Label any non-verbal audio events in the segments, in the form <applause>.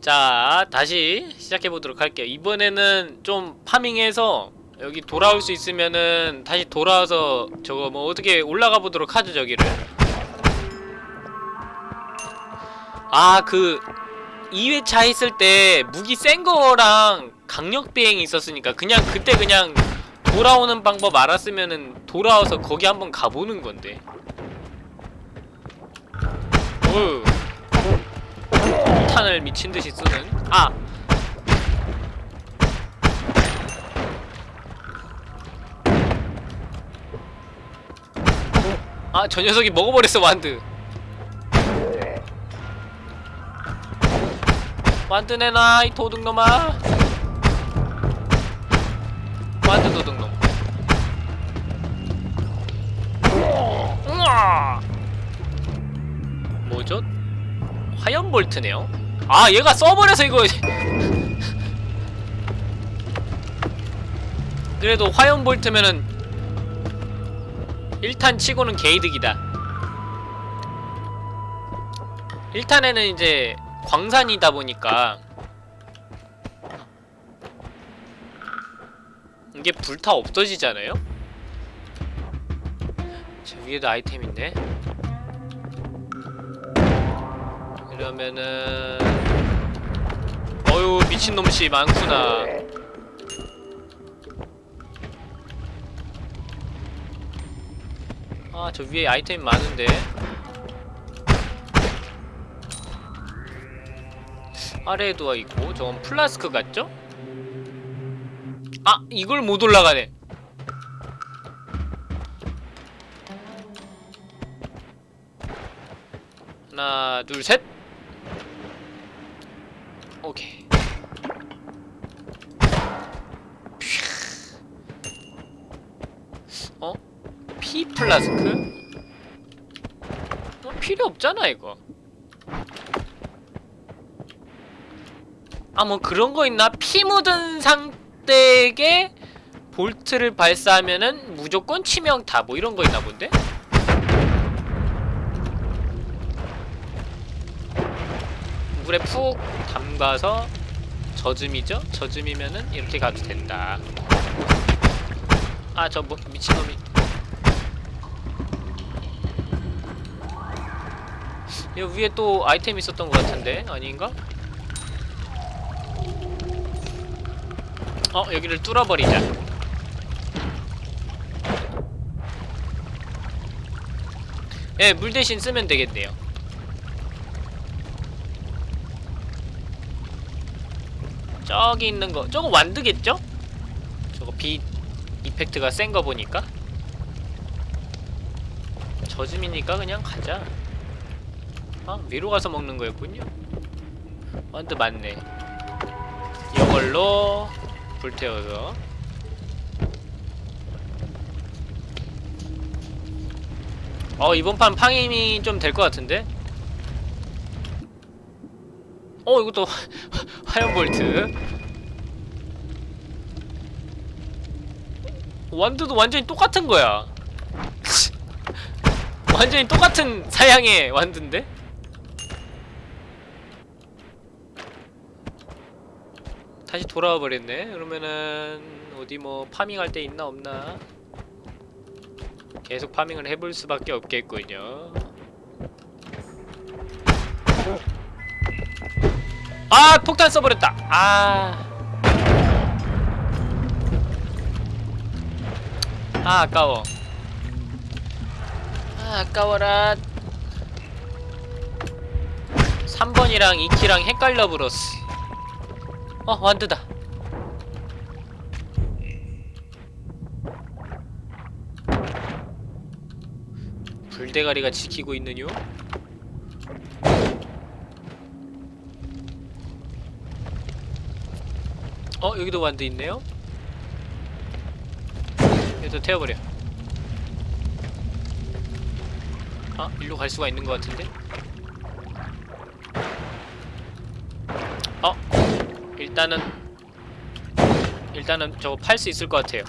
자 다시 시작해보도록 할게요. 이번에는 좀 파밍해서 여기 돌아올 수 있으면은 다시 돌아와서 저거 뭐 어떻게 올라가 보도록 하죠 저기를? 아 그 2회차 했을 때 무기 센 거랑 강력 비행이 있었으니까 그냥 그때 그냥 돌아오는 방법 알았으면은 돌아와서 거기 한번 가보는 건데. 어휴 탄을 미친듯이 쓰는 아! 아, 저 녀석이 먹어버렸어, 완드. 완드 내놔, 이 도둑놈아. 완드 도둑놈. 뭐죠? 화염 볼트네요. 아, 얘가 써버려서 이거. 그래도 화염 볼트면은 1탄 치고는 개이득이다. 1탄에는 이제 광산이다 보니까 이게 불타 없어지잖아요? 저 위에도 아이템 있네. 이러면은 어유 미친놈씨 많구나. 아 저 위에 아이템 많은데. 아래에도 있고 저건 플라스크 같죠? 아 이걸 못 올라가네. 하나 둘셋 오케이 어? 피 플라스크? 어, 필요 없잖아 이거 아 뭐 그런 거 있나? 피 묻은 상대에게 볼트를 발사하면은 무조건 치명타 뭐 이런 거 있나 본데? 물에 푹 담가서 젖음이죠? 젖음이면은 이렇게 가도 된다. 아 저 뭐 미친놈이. 여기 위에 또 아이템 있었던 것 같은데? 아닌가? 어 여기를 뚫어버리자. 예, 물 대신 쓰면 되겠네요 저기 있는 거. 저거 완드겠죠? 저거 빛 이펙트가 센 거 보니까? 저짐이니까 그냥 가자. 아 위로 가서 먹는 거였군요. 완드 맞네. 이걸로 불태워서. 어 이번 판 팡임이 좀 될 것 같은데? 어 이것도 <laughs> 화염 볼트 완드도 완전히 똑같은 거야. 완전히 똑같은 사양의 완드인데? 다시 돌아와 버렸네. 그러면은 어디 뭐 파밍할 데 있나 없나? 계속 파밍을 해볼 수밖에 없겠군요. 아 폭탄 써버렸다. 아 아, 아까워. 아, 아까워라. 3번이랑 2키랑 헷갈려 버렸어. 어, 완드다. 불대가리가 지키고 있느뇨? 어, 여기도 완드 있네요? 얘도 태워버려. 아 일로 갈 수가 있는 것 같은데? 어 일단은 일단은 저거 팔 수 있을 것 같아요.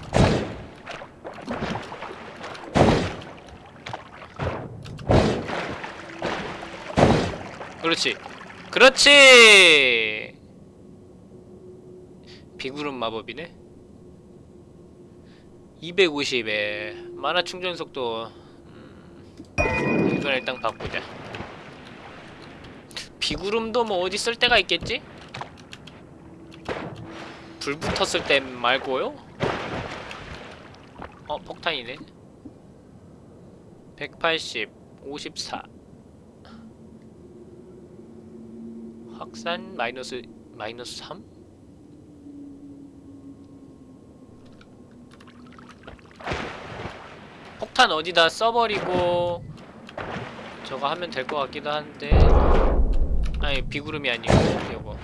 그렇지. 그렇지! 비구름 마법이네 250에 만화 충전 속도 음, 이건 일단 바꾸자 비구름도 뭐 어디 쓸 데가 있겠지? 불 붙었을 때 말고요? 어 폭탄이네 180 54 확산 마이너스 마이너스 3? 폭탄 어디다 써버리고 저거 하면 될 것 같기도 한데. 아니 비구름이 아니고 요거.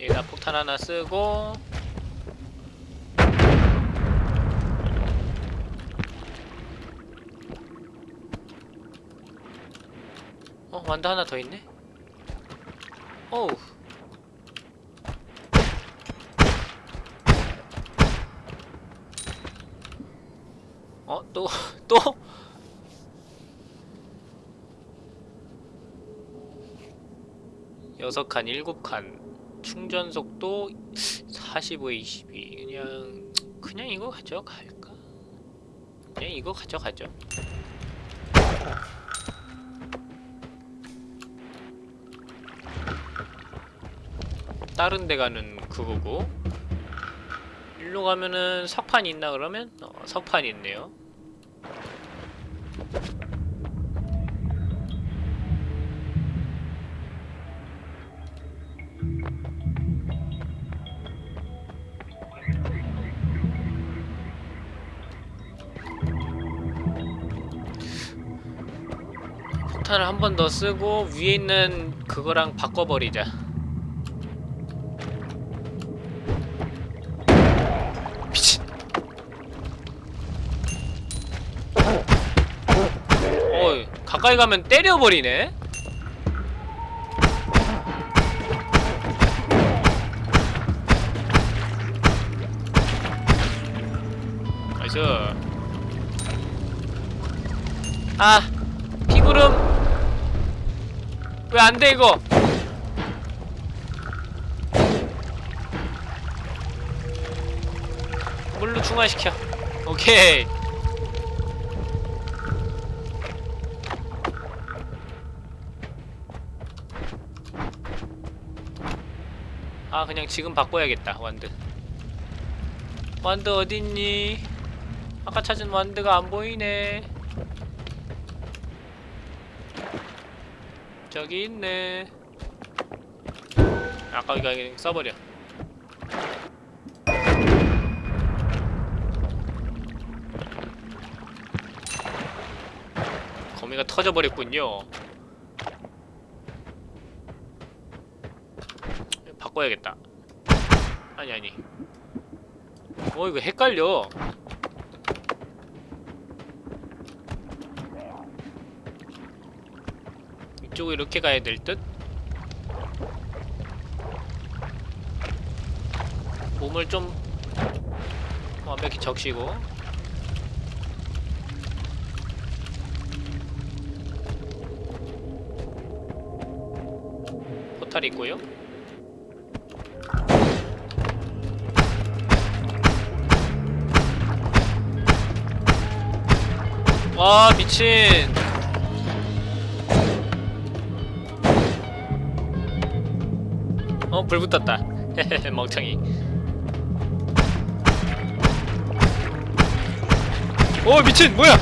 여기다 폭탄 하나 쓰고 어 완드 하나 더 있네 어우 어? 또? <laughs> 또? 여섯 칸, 일곱 칸 충전 속도 45에 22 그냥 그냥 이거 가져갈까? 그냥 이거 가져가죠 다른 데 가는 그거고. 일로 가면은 석판 있나 그러면? 어, 석판 있네요. 폭탄을 한 번 더 쓰고 위에 있는 그거랑 바꿔버리자 가까이 가면 때려버리네. 나이스. 아 비구름. 왜 안돼 이거? 물로 중화시켜. 오케이 그냥 지금 바꿔야겠다 완드. 완드 어딨니? 아까 찾은 완드가 안 보이네. 저기 있네. 아까 이거 그냥 써버려. 거미가 터져버렸군요. 바꿔야겠다 아니 아니. 어 이거 헷갈려. 이쪽으로 이렇게 가야 될 듯? 몸을 좀 완벽히 적시고. 포탈 있고요 와 미친 어, 불 붙었다. <laughs> 멍청이. 오, 미친, 뭐야?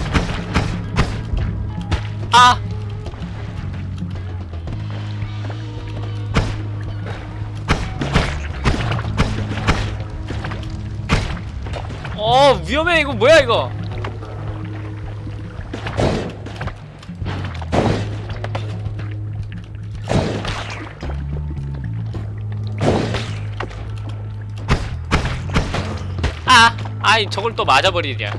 아! 어, 위험해, 이거 뭐야, 이거? 아이 저걸 또 맞아버리냐.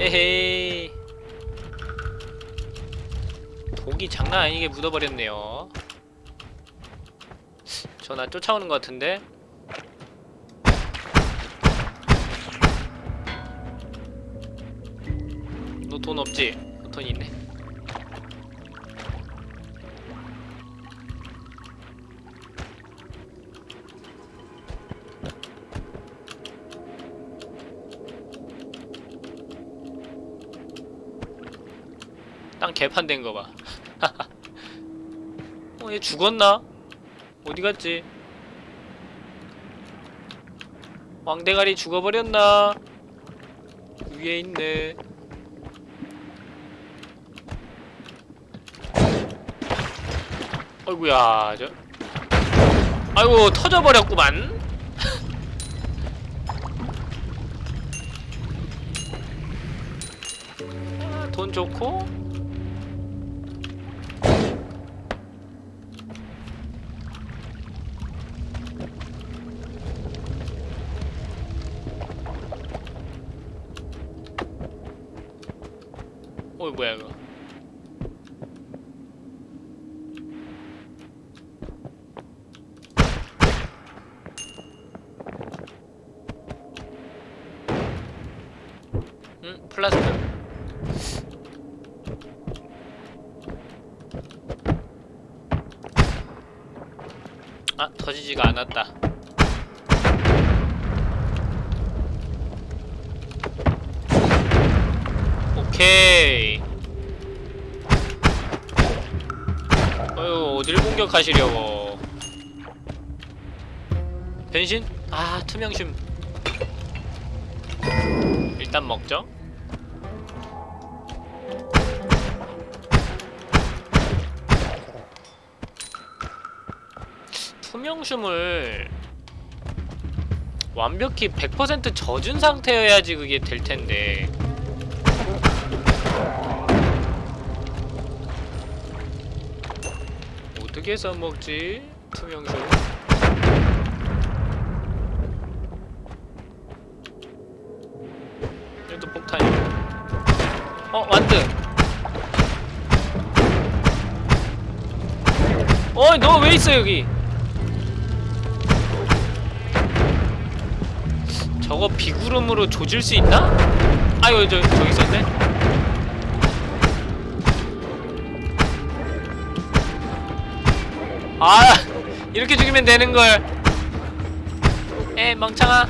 헤헤. 독이 장난 아니게 묻어버렸네요. 저 나 쫓아오는 것 같은데? 너 돈 없지? 어, 돈 있네 땅 개판된 거 봐. <laughs> 어, 얘 죽었나? 어디 갔지? 왕대가리 죽어버렸나? 위에 있네. 아이구야, 저. 아이고, 터져버렸구만. <laughs> 아, 돈 좋고 어이 뭐야 이거 응? 플라스틱 아 터지지가 않았다. 오케이. 어휴 어딜 공격하시려고. 변신? 아 투명심. 일단 먹죠 투명심을 완벽히 100% 젖은 상태여야지 그게 될 텐데. 어떻게 써먹지? 투명쇼 여기도 폭탄이 어 완드! 어이 너 왜 있어 여기 저거 비구름으로 조질 수 있나? 아유 저, 저기 있었네 아 이렇게 죽이면 되는걸 에 멍청아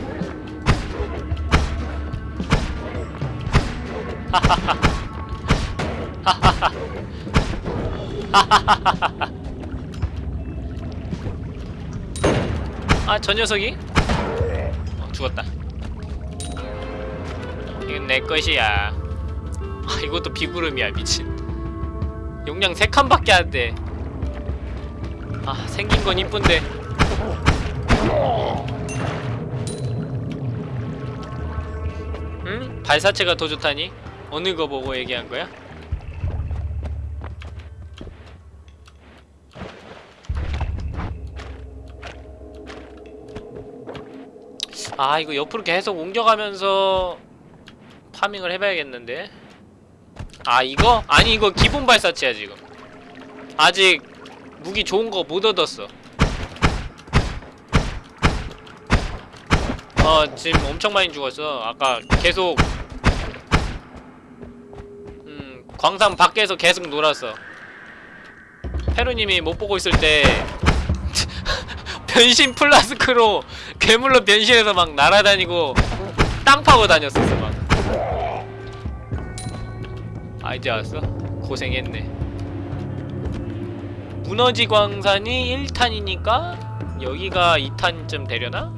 <laughs> 아저 녀석이? 어, 죽었다 이건 내 것이야 아 이것도 비구름이야 미친 용량 3칸밖에 안돼 아 생긴 건 이쁜데 응? 발사체가 더 좋다니? 어느 거 보고 얘기한 거야? 아 이거 옆으로 계속 옮겨가면서 파밍을 해봐야겠는데 아 이거? 아니 이거 기본 발사체야 지금 아직 무기 좋은 거 못 얻었어. 어, 지금 엄청 많이 죽었어. 아까 계속 음, 광산 밖에서 계속 놀았어. 페루님이 못 보고 있을 때 <laughs> 변신 플라스크로 괴물로 변신해서 막 날아다니고 땅 파고 다녔었어 아 이제 왔어? 고생했네. 무너지 광산이 1탄이니까 여기가 2탄쯤 되려나?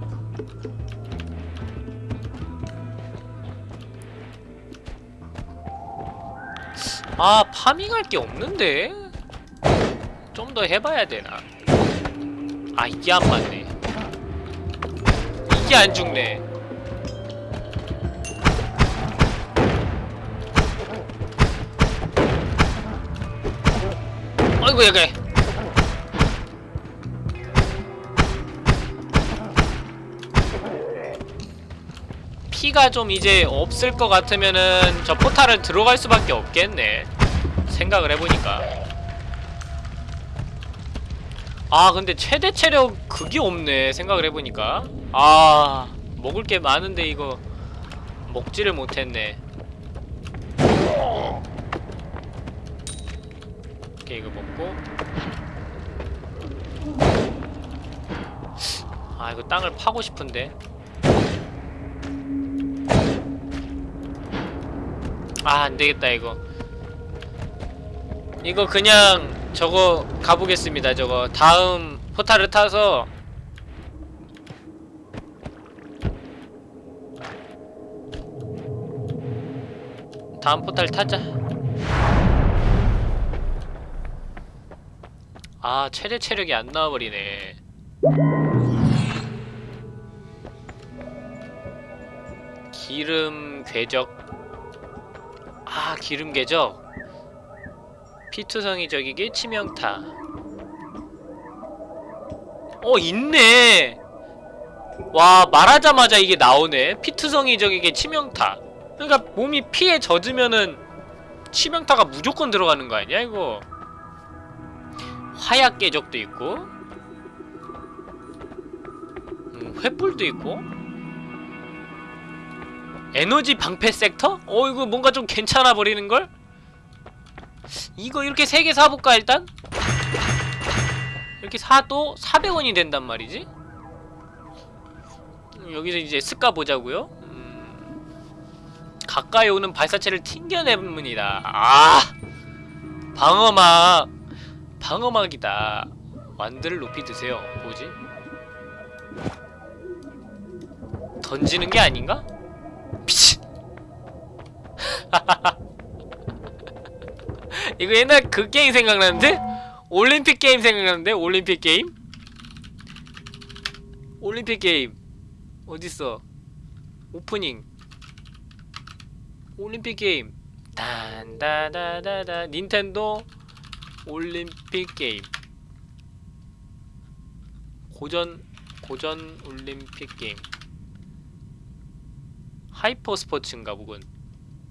아 파밍할 게 없는데? 좀 더 해봐야 되나? 아 이게 안 맞네 이게 안 죽네 아이고 여기. 피가 좀 이제 없을 것 같으면은 저 포탈을 들어갈 수밖에 없겠네. 생각을 해보니까. 아 근데 최대 체력 그게 없네. 생각을 해보니까. 아 먹을 게 많은데 이거 먹지를 못했네. 오케이 이거 먹고. 아 이거 땅을 파고 싶은데. 아 안되겠다 이거. 이거 그냥 저거 가보겠습니다 저거. 다음 포탈을 타서 다음 포탈 타자 아 최대 체력이 안 나와버리네. 기름 궤적. 아 기름 궤적. 피투성이 적에게 치명타. 어 있네. 와 말하자마자 이게 나오네. 피투성이 적에게 치명타. 그러니까 몸이 피에 젖으면은 치명타가 무조건 들어가는 거 아니야 이거 화약 궤적도 있고 음, 횃불도 있고 에너지 방패 섹터? 어 이거 뭔가 좀 괜찮아 버리는걸? 이거 이렇게 세 개 사볼까 일단? 이렇게 사도 400원이 된단 말이지? 음, 여기서 이제 습가 보자고요 음, 가까이 오는 발사체를 튕겨냅니다 아 방어막 방어막이다 wand를 높이 드세요 뭐지? 던지는 게 아닌가? 미친 <laughs> 이거 옛날 그 게임 생각나는데? 올림픽 게임 생각나는데? 올림픽 게임? 올림픽 게임 어딨어? 오프닝 올림픽 게임 단다다다다 닌텐도 올림픽 게임. 고전 고전 올림픽 게임. Hyper Sports인가 보군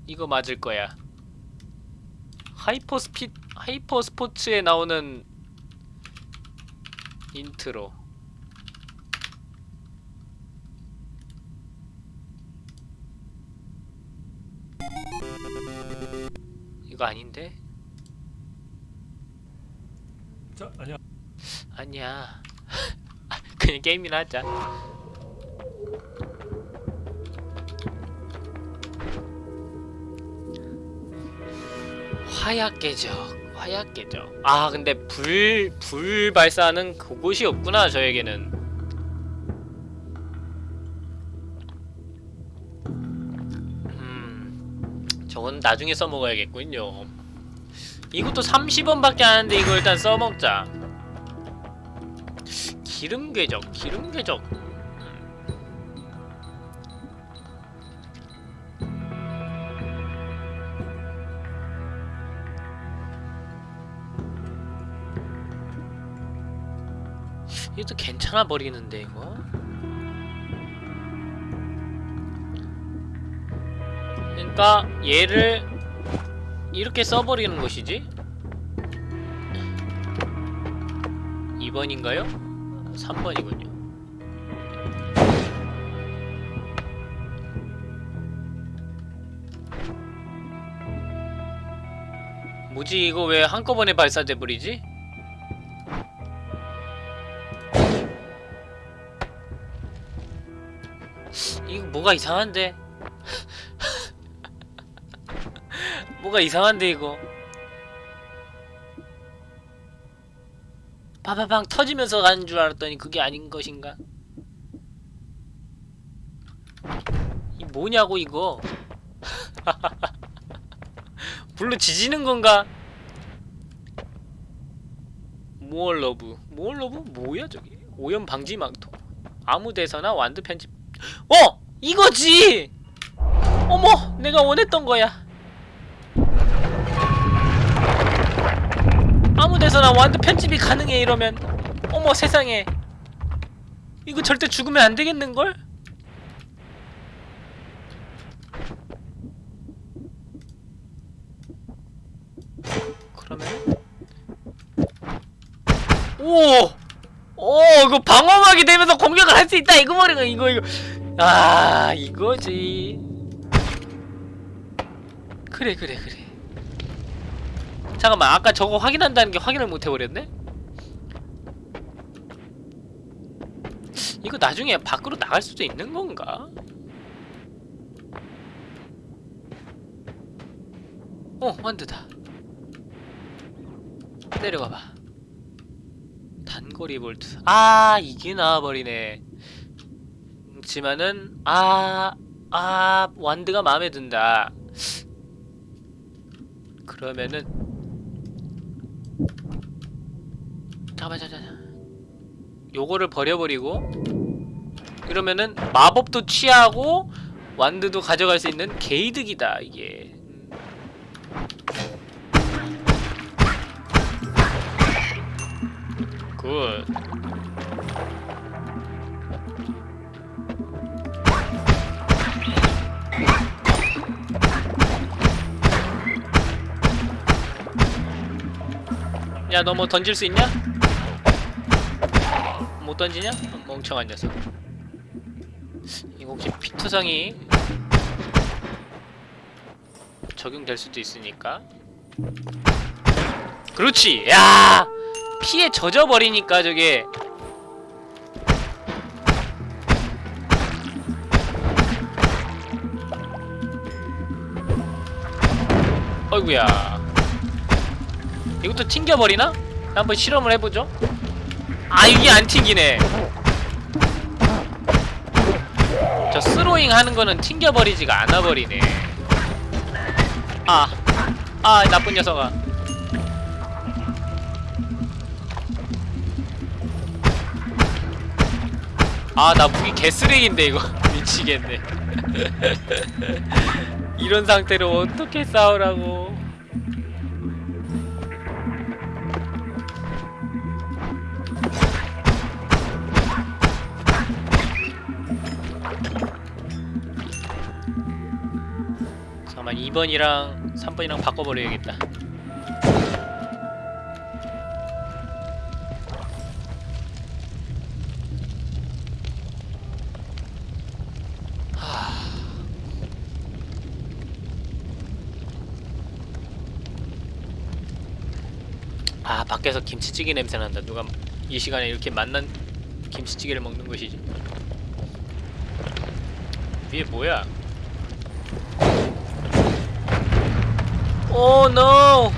이거 맞을 거야. 하이퍼 스피 하이퍼 스포츠에 나오는 인트로. 이거 아닌데? 자, 아니야. 아니야 그냥 게임이나 하자. 화약 계적 화약 계적. 아 근데 불 불 발사하는 그곳이 없구나 저에게는. 음 저건 나중에 써먹어야겠군요 이것도 30원밖에 안 하는데 이거 일단 써먹자. 기름 궤적 기름 궤적. 이것도 괜찮아 버리는데 이거? 그러니까 얘를 이렇게 써버리는 것이지 2번인가요? 3번이군요 뭐지 이거 왜 한꺼번에 발사돼 버리지? 이거 뭐가 이상한데? 뭐가 이상한데 이거 파파팡 터지면서 가는 줄 알았더니 그게 아닌 것인가? 이 뭐냐고 이거 <laughs> 불로 지지는 건가? 모얼러브 모얼러브 뭐야 저기 오염 방지 망토 아무 데서나 완드 편집 어! 이거지! 어머! 내가 원했던 거야 아무 데서나 완드 편집이 가능해 이러면 어머 세상에. 이거 절대 죽으면 안 되겠는걸? 그러면? 오! 오 이거 방어막이 되면서 공격을 할 수 있다. 이거 말이야 이거 이거. 아 이거지. 그래 그래 그래 잠깐만 아까 저거 확인한다는 게 확인을 못 해버렸네? 이거 나중에 밖으로 나갈 수도 있는 건가? 어 완드다. 내려가봐. 단거리 볼트. 아 이게 나와버리네. 그렇지만은 아... 아... 완드가 마음에 든다. 그러면은 잠깐만 잠깐만 요거를 버려버리고 그러면은 마법도 취하고 완드도 가져갈 수 있는 게이득이다 이게 음. 굿 야, 너 뭐 던질 수 있냐? 못 던지냐? 멍청한 녀석. 이거 혹시 피투성이 적용될 수도 있으니까. 그렇지! 야! 피에 젖어버리니까 저게 어이구야 이것도 튕겨버리나? 한번 실험을 해보죠 아 이게 안 튕기네. 저 스로잉 하는 거는 튕겨버리지가 않아버리네. 아, 아 나쁜 녀석아. 아 나 무기 개쓰레기인데 이거. <laughs> 미치겠네. <laughs> 이런 상태로 어떻게 싸우라고 2번이랑 3번이랑 바꿔버려야겠다. 아 밖에서 김치찌개 냄새 난다. 누가 이 시간에 이렇게 맛난 김치찌개를 먹는 것이지? 위에 뭐야 오 노!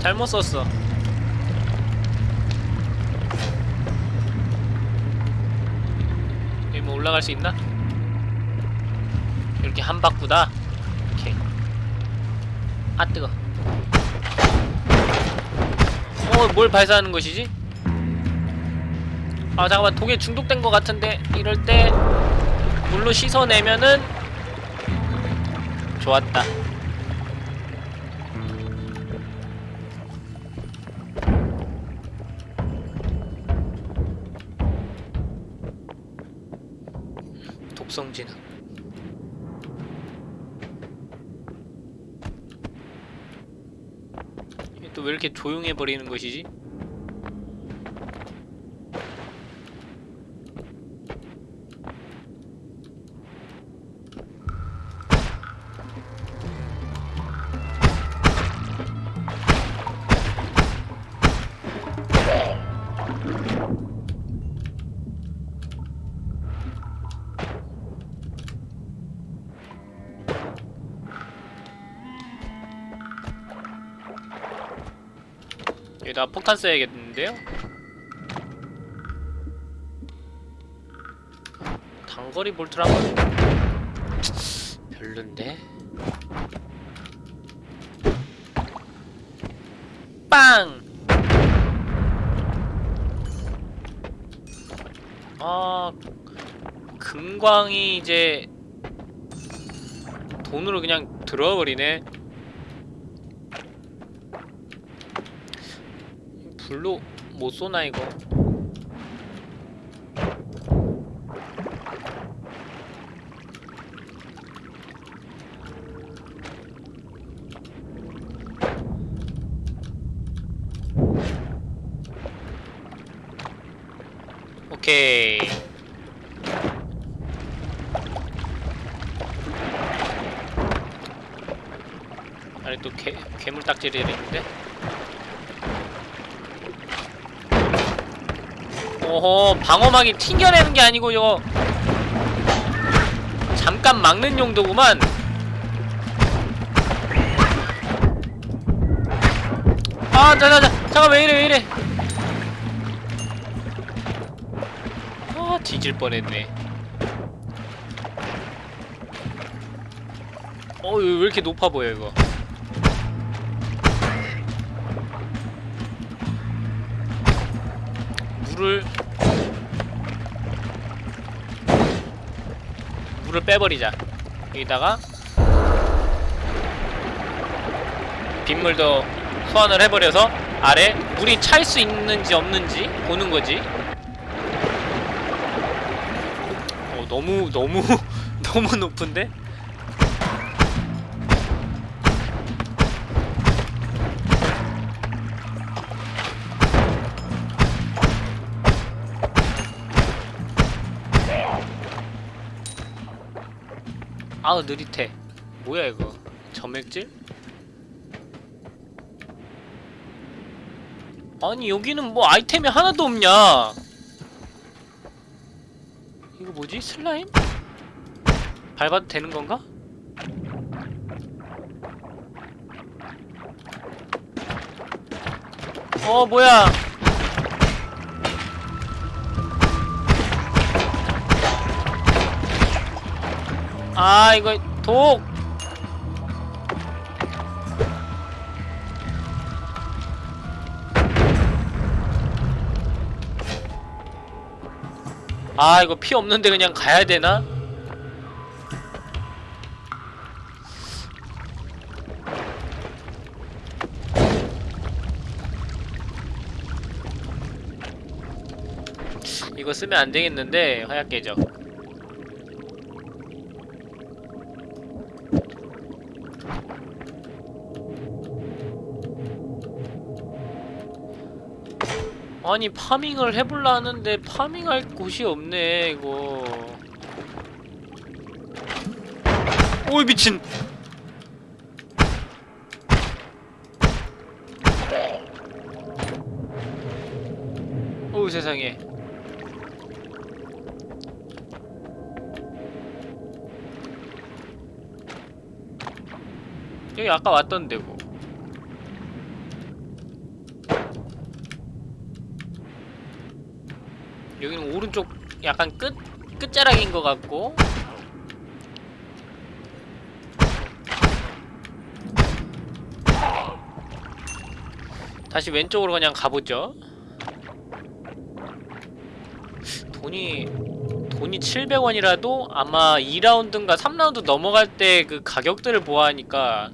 잘못 썼어 여기 뭐 올라갈 수 있나? 이렇게 한 바꾸다? 오케이 아 뜨거 어, 뭘 발사하는 것이지? 아 잠깐만 독에 중독된 것 같은데 이럴 때 물로 씻어내면은 좋았다 독성 진화 또 왜 이렇게 조용해 버리는 것이지? 폭탄 써야겠는데요? 단거리 볼트를 한번 별론데? 빵! 아 금광이 이제 돈으로 그냥 들어버리네 불로 못 쏘나 이거? 오케이. 아니 또 괴, 괴물 딱지를 했는데? 방어막이 튕겨내는 게 아니고 이거 잠깐 막는 용도구만. 아 자자자 잠깐 왜 이래 왜 이래. 아 뒤질 뻔했네. 어왜 이렇게 높아 보여 이거? 물을 물을 빼버리자 여기다가 빗물도 소환을 해버려서 아래 물이 찰 수 있는지 없는지 보는 거지 어 너무 너무 <laughs> 너무 높은데? 아우 느릿해 뭐야 이거 점액질? 아니 여기는 뭐 아이템이 하나도 없냐 이거 뭐지? 슬라임? 밟아도 되는 건가? 어 뭐야 아 이거 독 아 이거 피 없는데 그냥 가야 되나? 이거 쓰면 안 되겠는데 화약 깨져. 아니 파밍을 해볼라 하는데 파밍할 곳이 없네 이거. 오이 미친. 오우 세상에. 여기 아까 왔던 데고 여기는 오른쪽 약간 끝 끝자락인 것 같고 다시 왼쪽으로 그냥 가보죠. 돈이 돈이 700원이라도 아마 2라운드인가 3라운드 넘어갈 때 그 가격들을 보아하니까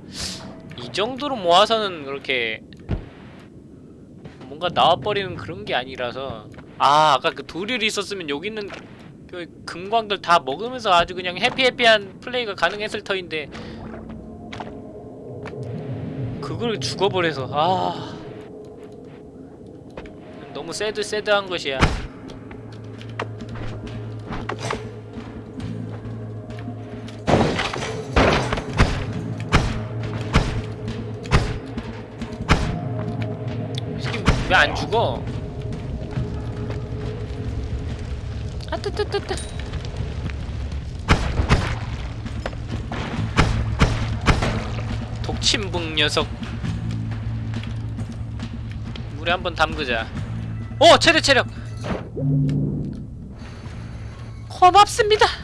이 정도로 모아서는 그렇게 뭔가 나와버리는 그런 게 아니라서 아 아까 그 도릴이 있었으면 여기는 그 금광들 다 먹으면서 아주 그냥 해피해피한 플레이가 가능했을 터인데. 그걸 죽어버려서 아. 너무 새드 새드한 것이야. 왜 안 죽어? 뜨뜨뜨뜨 독침북 녀석 물에 한번 담그자 오! 체력 체력 고맙습니다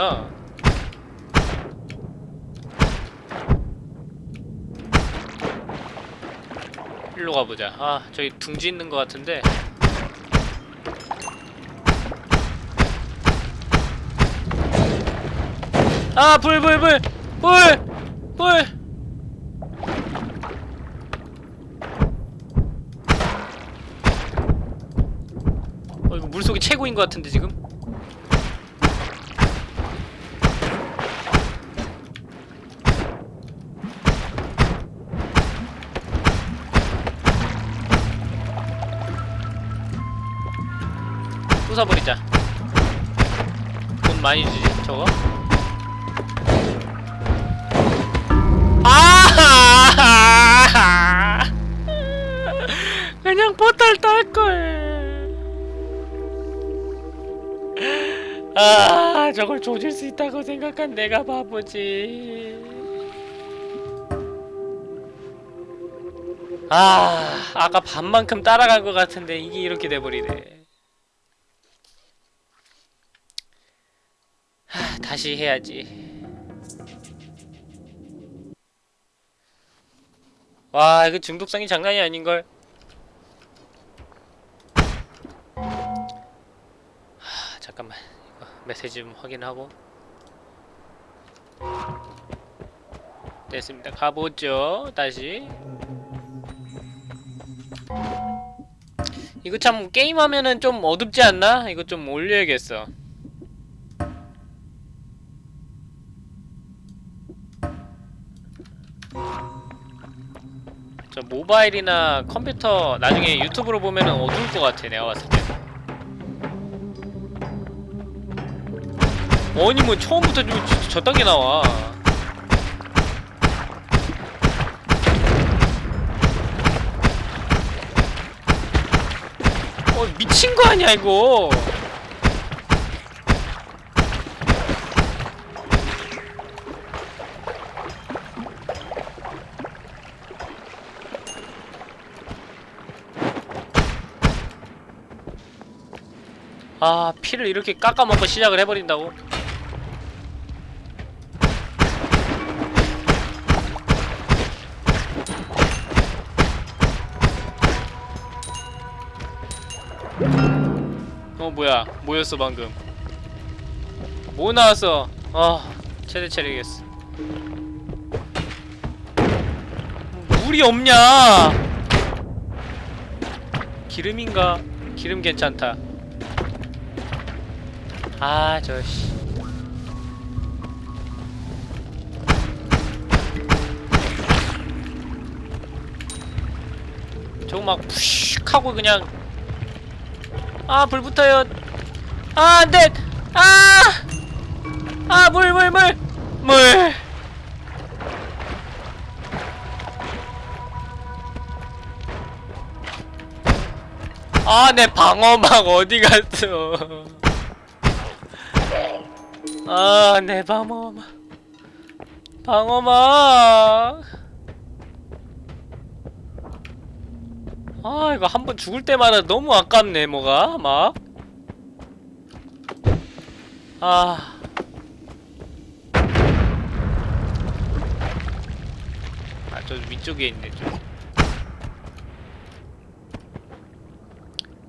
않아 일로 가보자 아 저기 둥지 있는 것 같은데 아 불 불 불 불! 물! 어 이거 물속이 최고인 것 같은데 지금? 부숴버리자 돈 많이 주지 저거? 아! <laughs> 그냥 포탈 딸걸. 아, 저걸 조질 수 있다고 생각한 내가 바보지. 아, 아까 반만큼 따라간 것 같은데 이게 이렇게 돼버리네. 하, 다시 해야지. 와 이거 중독성이 장난이 아닌걸? 하, 잠깐만. 이거 메시지 좀 확인하고. 됐습니다. 가보죠 다시. 이거 참 게임하면은 좀 어둡지 않나? 이거 좀 올려야겠어 모바일이나 컴퓨터 나중에 유튜브로 보면은 어두울 것 같아 내가 봤을 때. 아니 뭐 처음부터 좀 저- 저딴 게 나와. 어 미친 거 아니야 이거 아 피를 이렇게 깎아먹고 시작을 해버린다고? 어 뭐야. 뭐였어 방금. 뭐 나왔어? 아 최대 체력이겠어. 물이 없냐? 기름인가? 기름 괜찮다 아, 저 씨. 저거 막 푸슉 하고 그냥 아, 불 붙어요. 아, 안 돼. 아! 아, 물, 물, 물. 물. 아, 내 방어막 어디 갔어? 아, 내 방어막. 방어막. 아, 이거 한 번 죽을 때마다 너무 아깝네, 뭐가, 막. 아. 아, 저 위쪽에 있네, 좀.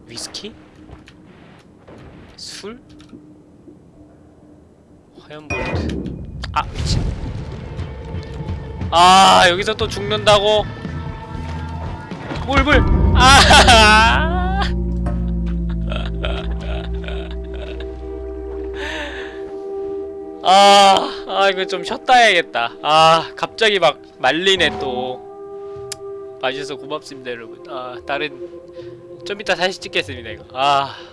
위스키? 술? 화염 볼트. 아, 미친. 아, 여기서 또 죽는다고? 물, 물! 아! <laughs> 아, 아, 이거 좀 쉬었다 해야겠다. 아, 갑자기 막 말리네, 또. 봐주셔서 고맙습니다, 여러분. 아, 다른, 좀 이따 다시 찍겠습니다, 이거. 아.